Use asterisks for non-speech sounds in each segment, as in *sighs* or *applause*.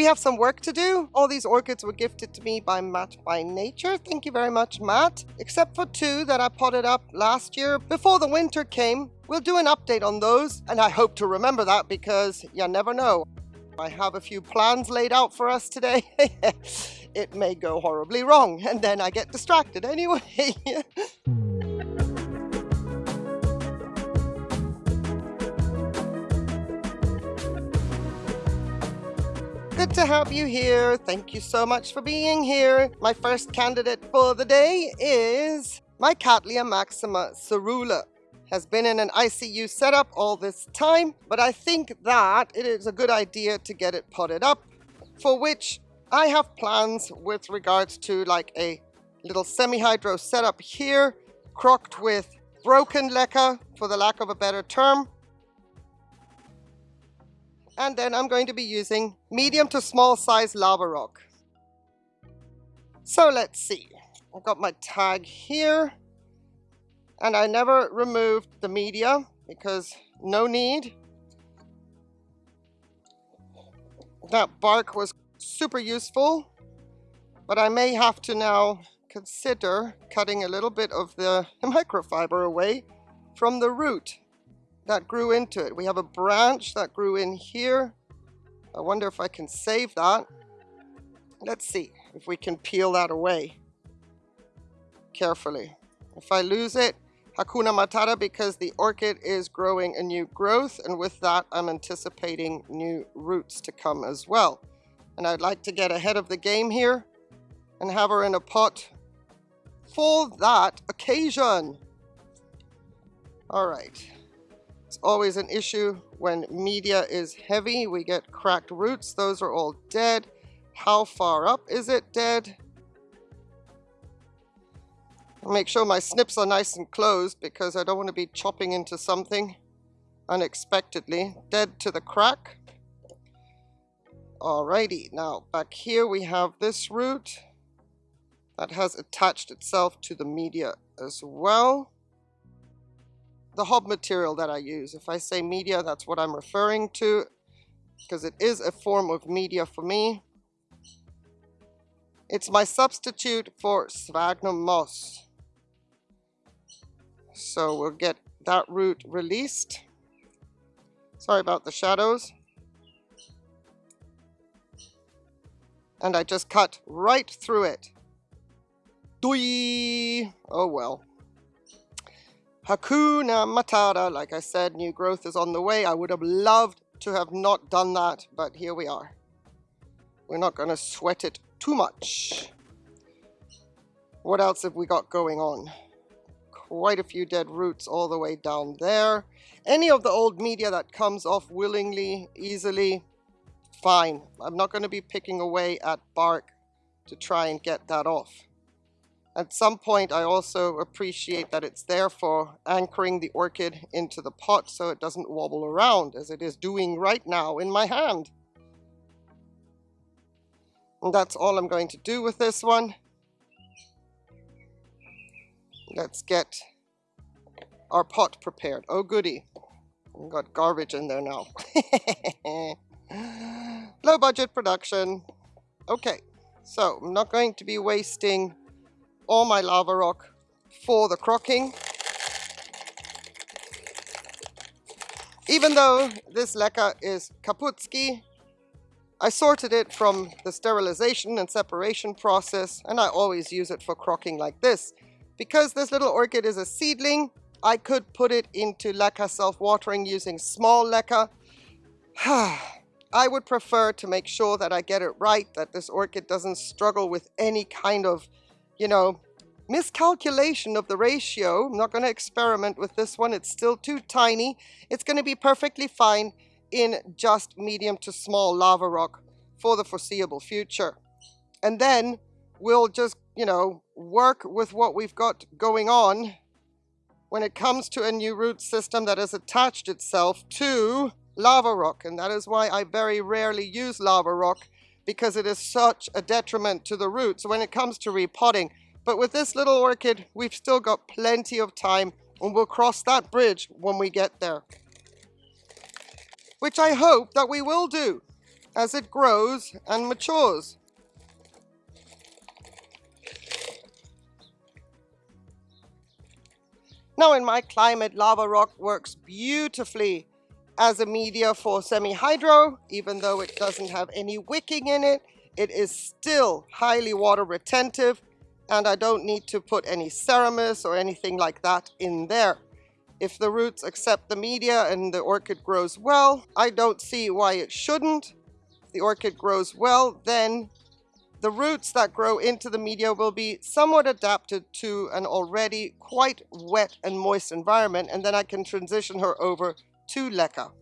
we have some work to do. All these orchids were gifted to me by Matt by Nature. Thank you very much, Matt. Except for two that I potted up last year before the winter came. We'll do an update on those, and I hope to remember that because you never know. I have a few plans laid out for us today. *laughs* it may go horribly wrong, and then I get distracted anyway. *laughs* Good to have you here. Thank you so much for being here. My first candidate for the day is my Cattleya maxima coerulea. Has been in an ICU setup all this time, but I think that it is a good idea to get it potted up, for which I have plans with regards to like a little semi-hydro setup here, crocked with broken leca, for the lack of a better term, and then I'm going to be using medium to small size lava rock. So let's see. I've got my tag here. And I never removed the media because no need. That bark was super useful. But I may have to now consider cutting a little bit of the *laughs* microfiber away from the root that grew into it. We have a branch that grew in here. I wonder if I can save that. Let's see if we can peel that away carefully. If I lose it, Hakuna Matata because the orchid is growing a new growth and with that I'm anticipating new roots to come as well. And I'd like to get ahead of the game here and have her in a pot for that occasion. All right. It's always an issue when media is heavy. We get cracked roots. Those are all dead. How far up is it dead? I'll make sure my snips are nice and closed because I don't want to be chopping into something unexpectedly. Dead to the crack. Alrighty, now back here we have this root that has attached itself to the media as well the hob material that I use. If I say media, that's what I'm referring to because it is a form of media for me. It's my substitute for sphagnum moss. So we'll get that root released. Sorry about the shadows. And I just cut right through it. Doi! Oh well. Hakuna Matata, like I said, new growth is on the way. I would have loved to have not done that, but here we are. We're not going to sweat it too much. What else have we got going on? Quite a few dead roots all the way down there. Any of the old media that comes off willingly, easily, fine. I'm not going to be picking away at bark to try and get that off. At some point, I also appreciate that it's there for anchoring the orchid into the pot so it doesn't wobble around as it is doing right now in my hand. And that's all I'm going to do with this one. Let's get our pot prepared. Oh goody, We've got garbage in there now. *laughs* Low budget production. Okay, so I'm not going to be wasting all my lava rock for the crocking. Even though this leca is Kaputski, I sorted it from the sterilization and separation process and I always use it for crocking like this. Because this little orchid is a seedling, I could put it into leca self-watering using small leca. *sighs* I would prefer to make sure that I get it right, that this orchid doesn't struggle with any kind of you know, miscalculation of the ratio. I'm not going to experiment with this one. It's still too tiny. It's going to be perfectly fine in just medium to small lava rock for the foreseeable future. And then we'll just, you know, work with what we've got going on when it comes to a new root system that has attached itself to lava rock. And that is why I very rarely use lava rock because it is such a detriment to the roots when it comes to repotting. But with this little orchid, we've still got plenty of time and we'll cross that bridge when we get there. Which I hope that we will do. as it grows and matures. Now in my climate, lava rock works beautifully as a media for semi-hydro, even though it doesn't have any wicking in it. It is still highly water retentive and I don't need to put any Seramis or anything like that in there. If the roots accept the media and the orchid grows well, I don't see why it shouldn't. If the orchid grows well, then the roots that grow into the media will be somewhat adapted to an already quite wet and moist environment and then I can transition her over to leca.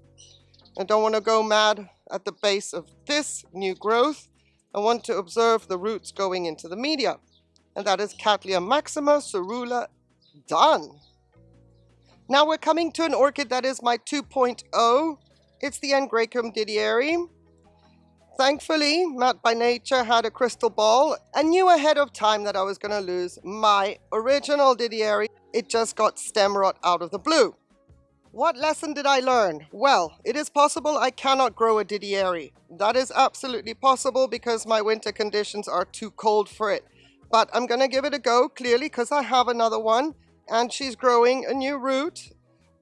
I don't want to go mad at the base of this new growth. I want to observe the roots going into the media. And that is Cattleya maxima coerulea done. Now we're coming to an orchid that is my 2.0. It's the Angraecum didieri. Thankfully, Matt by Nature had a crystal ball and knew ahead of time that I was going to lose my original Didieri. It just got stem rot out of the blue. What lesson did I learn? Well, it is possible I cannot grow a Didieri. That is absolutely possible because my winter conditions are too cold for it. But I'm going to give it a go, clearly, because I have another one and she's growing a new root.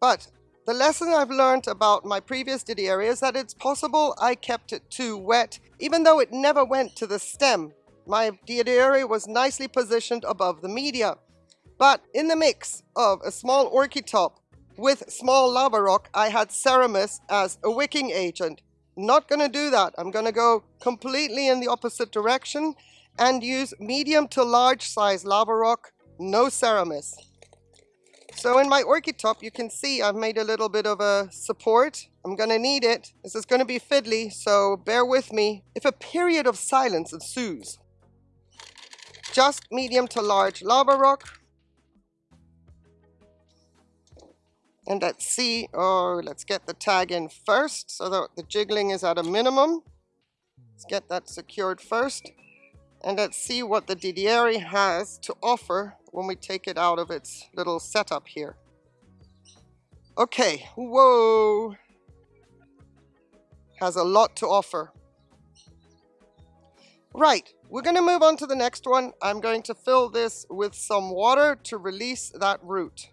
But the lesson I've learned about my previous Didieri is that it's possible I kept it too wet, even though it never went to the stem. My Didieri was nicely positioned above the media. But in the mix of a small orchid top with small lava rock, I had Seramis as a wicking agent. Not going to do that. I'm going to go completely in the opposite direction and use medium to large size lava rock, no Seramis. So in my orchid top, you can see I've made a little bit of a support. I'm going to need it. This is going to be fiddly, so bear with me. If a period of silence ensues, just medium to large lava rock. And let's see, oh, let's get the tag in first so that the jiggling is at a minimum. Let's get that secured first. And let's see what the Didieri has to offer when we take it out of its little setup here. Okay, whoa. Has a lot to offer. Right, we're going to move on to the next one. I'm going to fill this with some water to release that root.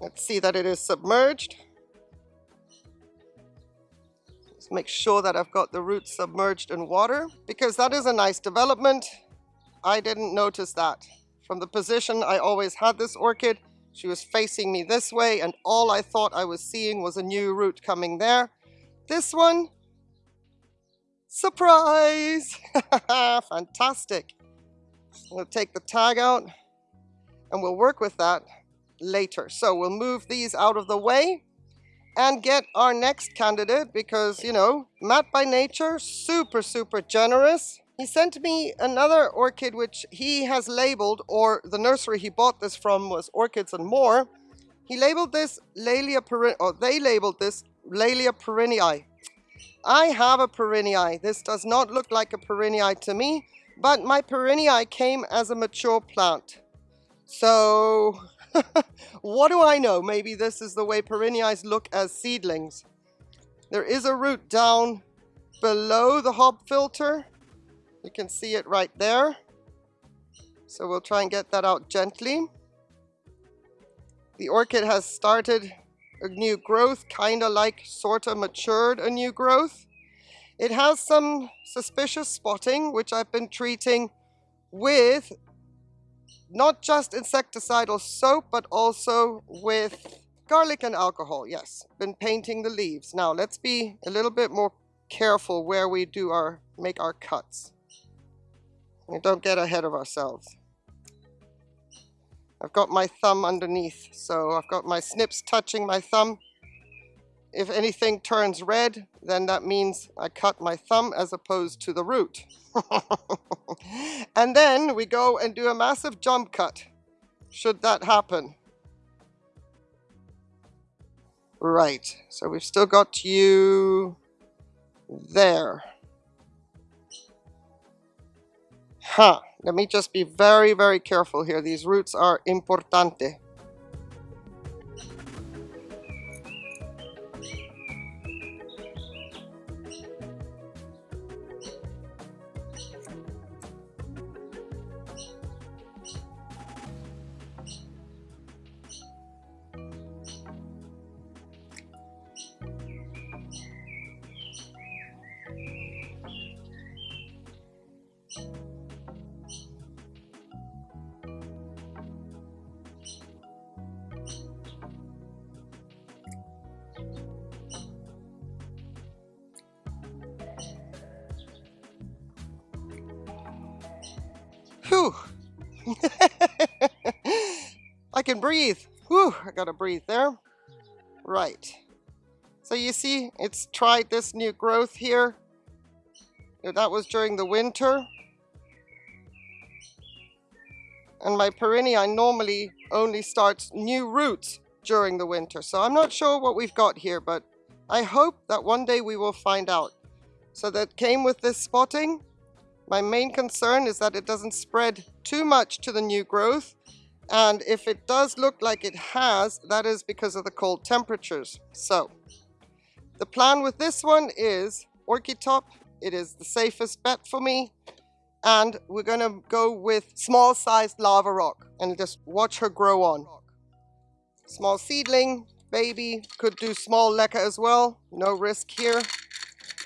Let's see that it is submerged. Let's make sure that I've got the roots submerged in water because that is a nice development. I didn't notice that. From the position I always had this orchid, she was facing me this way and all I thought I was seeing was a new root coming there. This one, surprise! *laughs* Fantastic. We'll take the tag out and we'll work with that later. So we'll move these out of the way and get our next candidate because, you know, Matt by Nature, super, super generous. He sent me another orchid which he has labeled, or the nursery he bought this from was Orchids and More. He labeled this Laelia perrinii, or they labeled this Laelia perrinii. I have a perrinii. This does not look like a perrinii to me, but my perrinii came as a mature plant. So, *laughs* what do I know? Maybe this is the way perriniis look as seedlings. There is a root down below the hob filter you can see it right there. So we'll try and get that out gently. The orchid has started a new growth, kind of like sort of matured a new growth. It has some suspicious spotting, which I've been treating with not just insecticidal soap, but also with garlic and alcohol. Yes, been painting the leaves. Now let's be a little bit more careful where we do our, make our cuts. We don't get ahead of ourselves. I've got my thumb underneath, so I've got my snips touching my thumb. If anything turns red, then that means I cut my thumb as opposed to the root. *laughs* and then we go and do a massive jump cut, should that happen. Right, so we've still got you there. Huh. Let me just be very, very careful here. These roots are importante. *laughs* I can breathe. Whew, I gotta breathe there. Right. So you see, it's tried this new growth here. That was during the winter. And my perrinii normally only starts new roots during the winter. So I'm not sure what we've got here, but I hope that one day we will find out. So that came with this spotting. My main concern is that it doesn't spread too much to the new growth. And if it does look like it has, that is because of the cold temperatures. So the plan with this one is Orchitop. It is the safest bet for me. And we're gonna go with small sized lava rock and just watch her grow on. Small seedling, baby, could do small leca as well. No risk here.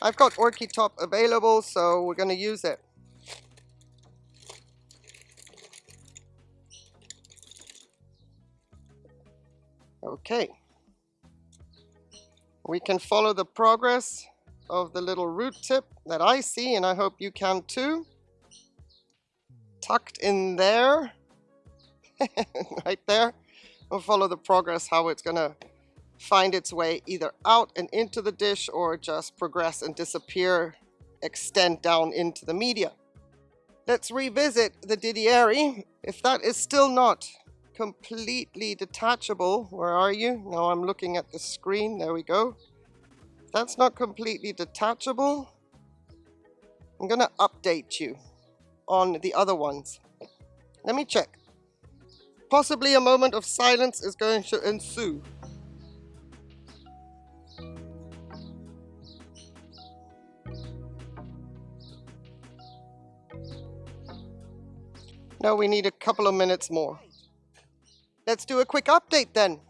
I've got Orchitop available, so we're gonna use it. Okay. We can follow the progress of the little root tip that I see, and I hope you can too. Tucked in there, *laughs* right there. We'll follow the progress, how it's gonna find its way either out and into the dish or just progress and disappear, extend down into the media. Let's revisit the Didieri. If that is still not completely detachable. Where are you? Now I'm looking at the screen. There we go. That's not completely detachable. I'm going to update you on the other ones. Let me check. Possibly a moment of silence is going to ensue. Now we need a couple of minutes more. Let's do a quick update then.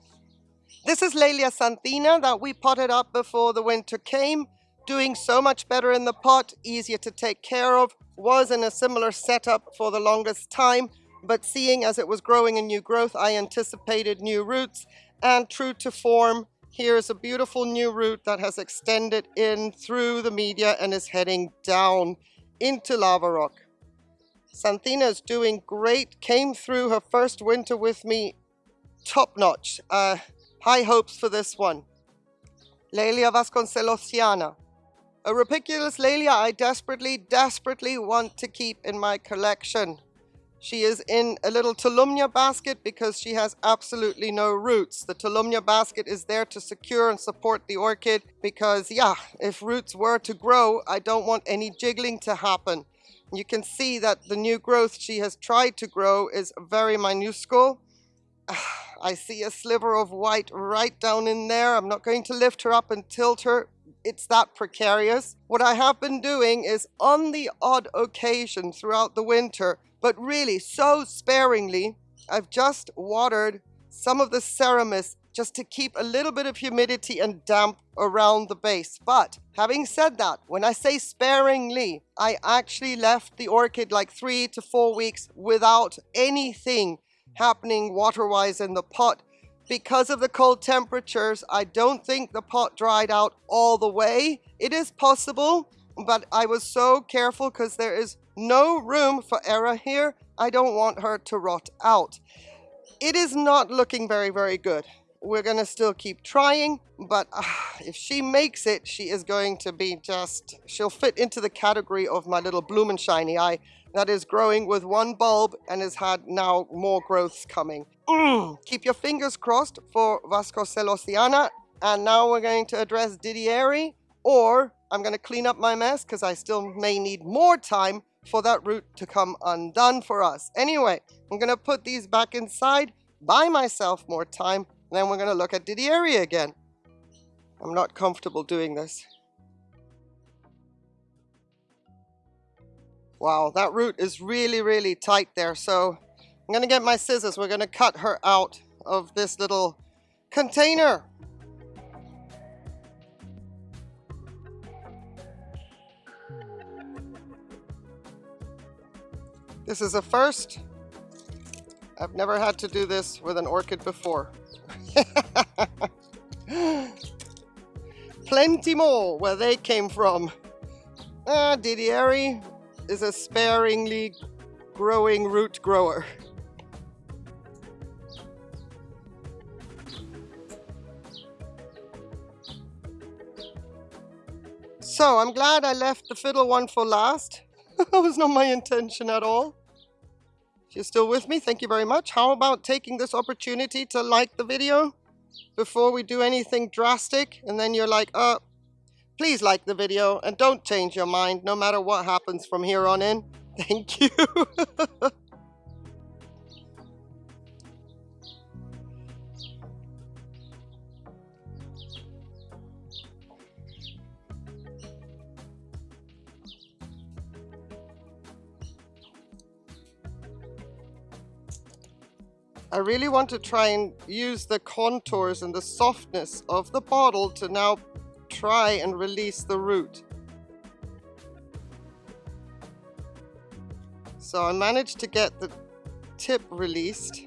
This is Laelia xanthina that we potted up before the winter came. Doing so much better in the pot, easier to take care of, was in a similar setup for the longest time, but seeing as it was growing a new growth, I anticipated new roots, and true to form, here's a beautiful new root that has extended in through the media and is heading down into lava rock. Xanthina is doing great, came through her first winter with me top notch. Uh, high hopes for this one. Laelia vasconcelosiana. A Rupicolous Laelia I desperately, desperately want to keep in my collection. She is in a little Tolumnia basket because she has absolutely no roots. The Tolumnia basket is there to secure and support the orchid because, yeah, if roots were to grow, I don't want any jiggling to happen. You can see that the new growth she has tried to grow is very minuscule. *sighs* I see a sliver of white right down in there. I'm not going to lift her up and tilt her. It's that precarious. What I have been doing is on the odd occasion throughout the winter, but really so sparingly, I've just watered some of the Seramis just to keep a little bit of humidity and damp around the base. But having said that, when I say sparingly, I actually left the orchid like three to four weeks without anything happening water-wise in the pot. Because of the cold temperatures, I don't think the pot dried out all the way. It is possible, but I was so careful because there is no room for error here. I don't want her to rot out. It is not looking very, very good. We're going to still keep trying, but uh, if she makes it, she is going to be just, she'll fit into the category of my little Blumenscheinii. I that is growing with one bulb and has had now more growths coming. Mm. Keep your fingers crossed for Vasconcelosiana. And now we're going to address Didieri, or I'm going to clean up my mess because I still may need more time for that root to come undone for us. Anyway, I'm going to put these back inside, buy myself more time, and then we're going to look at Didieri again. I'm not comfortable doing this. Wow, that root is really, really tight there. So I'm to get my scissors. We're to cut her out of this little container. This is a first. I've never had to do this with an orchid before. *laughs* Plenty more where they came from. Ah, Didieri, is a sparingly growing root grower. So I'm glad I left the fiddle one for last. *laughs* that was not my intention at all. If you're still with me, thank you very much. How about taking this opportunity to like the video before we do anything drastic? And then you're like, oh, please like the video and don't change your mind no matter what happens from here on in. *laughs* Thank you. I really want to try and use the contours and the softness of the bottle to now try and release the root. So I managed to get the tip released.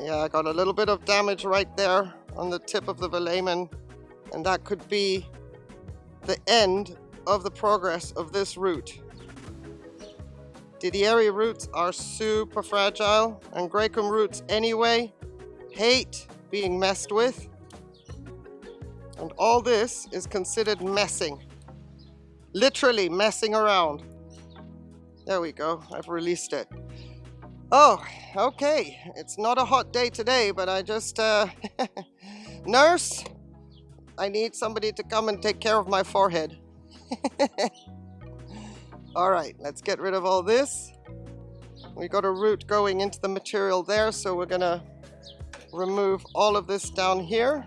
Yeah, I got a little bit of damage right there on the tip of the velamen and that could be the end of the progress of this root. Didieri roots are super fragile and Gracum roots anyway hate being messed with. And all this is considered messing. Literally messing around. There we go, I've released it. Oh, okay, it's not a hot day today, but I just, uh, *laughs* nurse, I need somebody to come and take care of my forehead. *laughs* All right, let's get rid of all this. We got a root going into the material there, so we're gonna remove all of this down here.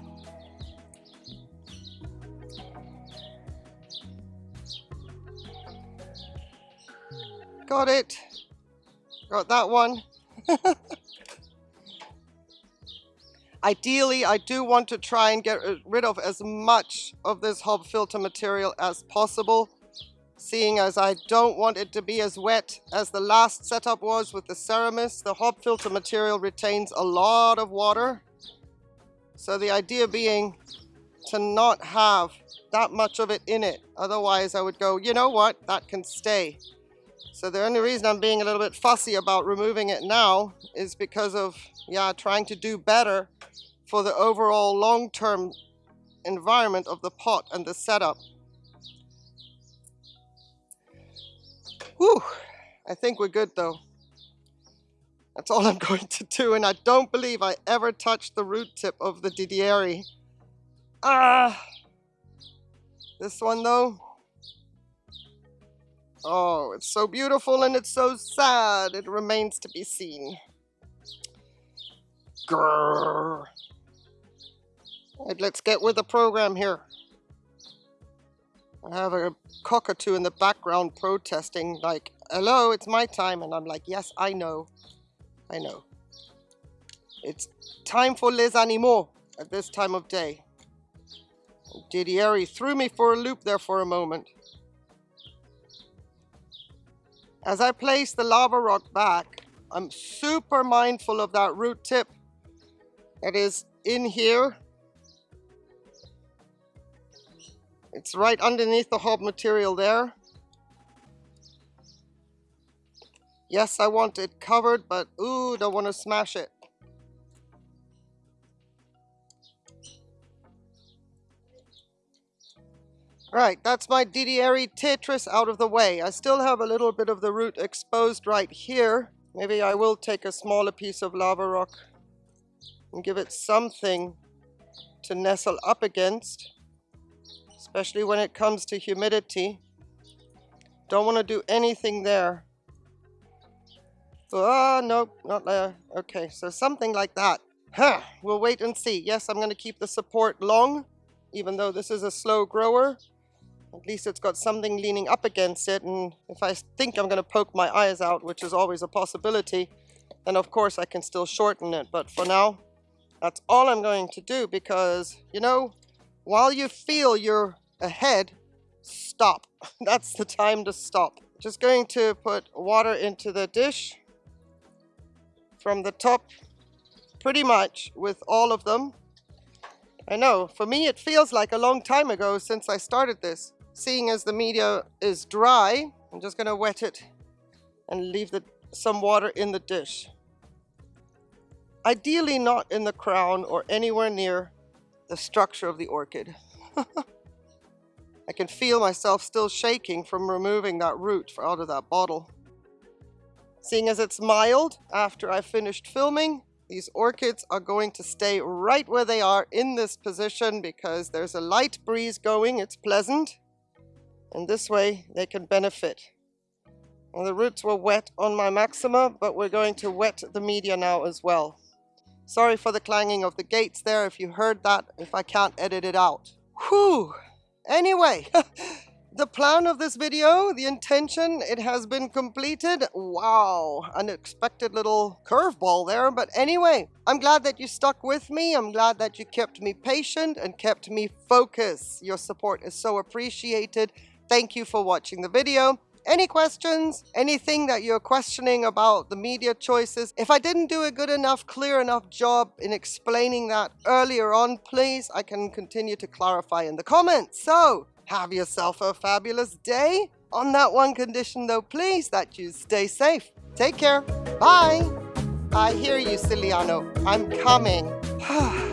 Got it. Got that one. *laughs* Ideally, I do want to try and get rid of as much of this hob filter material as possible seeing as I don't want it to be as wet as the last setup was with the Seramis. The hob filter material retains a lot of water. So the idea being to not have that much of it in it. Otherwise I would go, you know what, that can stay. So the only reason I'm being a little bit fussy about removing it now is because of, yeah, trying to do better for the overall long-term environment of the pot and the setup. Whew, I think we're good though. That's all I'm *laughs* going to do, and I don't believe I ever touched the root tip of the Didieri. Ah! This one though, oh, it's so beautiful and it's so sad. It remains to be seen. Grrr. Right, let's get with the program here. I have a cockatoo in the background protesting like, hello, it's my time. And I'm like, yes, I know. I know. It's time for les animaux at this time of day. Didieri threw me for a loop there for a moment. As I place the lava rock back, I'm super mindful of that root tip that is in here It's right underneath the hob material there. Yes, I want it covered, but ooh, don't want to smash it. Right, that's my Didieri Tetris out of the way. I still have a little bit of the root exposed right here. Maybe I will take a smaller piece of lava rock and give it something to nestle up against especially when it comes to humidity. Don't want to do anything there. Ah, oh, no, not there. Okay, so something like that. Huh, we'll wait and see. Yes, I'm going to keep the support long, even though this is a slow grower. At least it's got something leaning up against it, and if I think I'm going to poke my eyes out, which is always a possibility, then of course I can still shorten it. But for now, that's all I'm going to do because, you know, while you feel you're ahead, stop. *laughs* That's the time to stop. Just going to put water into the dish from the top pretty much with all of them. I know, for me it feels like a long time ago since I started this. Seeing as the media is dry, I'm just going to wet it and leave the, some water in the dish. Ideally not in the crown or anywhere near the structure of the orchid. *laughs* I can feel myself still shaking from removing that root out of that bottle. Seeing as it's mild after I finished filming, these orchids are going to stay right where they are in this position because there's a light breeze going, it's pleasant, and this way they can benefit. And the roots were wet on my Maxima, but we're going to wet the media now as well. Sorry for the clanging of the gates there if you heard that, if I can't edit it out. Whew! Anyway, *laughs* the plan of this video, the intention, it has been completed. Wow, unexpected little curveball there. But anyway, I'm glad that you stuck with me. I'm glad that you kept me patient and kept me focused. Your support is so appreciated. Thank you for watching the video. Any questions? Anything that you're questioning about the media choices? If I didn't do a good enough, clear enough job in explaining that earlier on, please, I can continue to clarify in the comments. So, have yourself a fabulous day. On that one condition though, please, that you stay safe. Take care. Bye. I hear you, Ciliano. I'm coming. *sighs* *sighs*